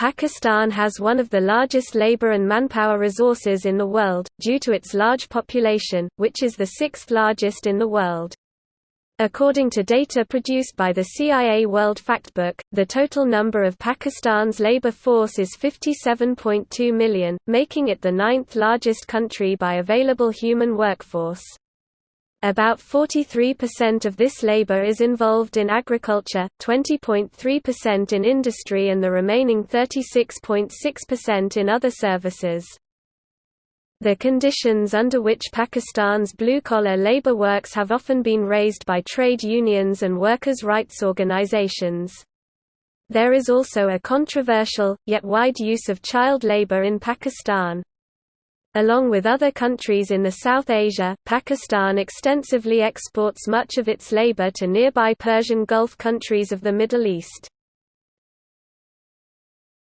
Pakistan has one of the largest labor and manpower resources in the world, due to its large population, which is the sixth largest in the world. According to data produced by the CIA World Factbook, the total number of Pakistan's labor force is 57.2 million, making it the ninth largest country by available human workforce. About 43% of this labor is involved in agriculture, 20.3% in industry and the remaining 36.6% in other services. The conditions under which Pakistan's blue-collar labor works have often been raised by trade unions and workers' rights organizations. There is also a controversial, yet wide use of child labor in Pakistan. Along with other countries in the South Asia, Pakistan extensively exports much of its labor to nearby Persian Gulf countries of the Middle East.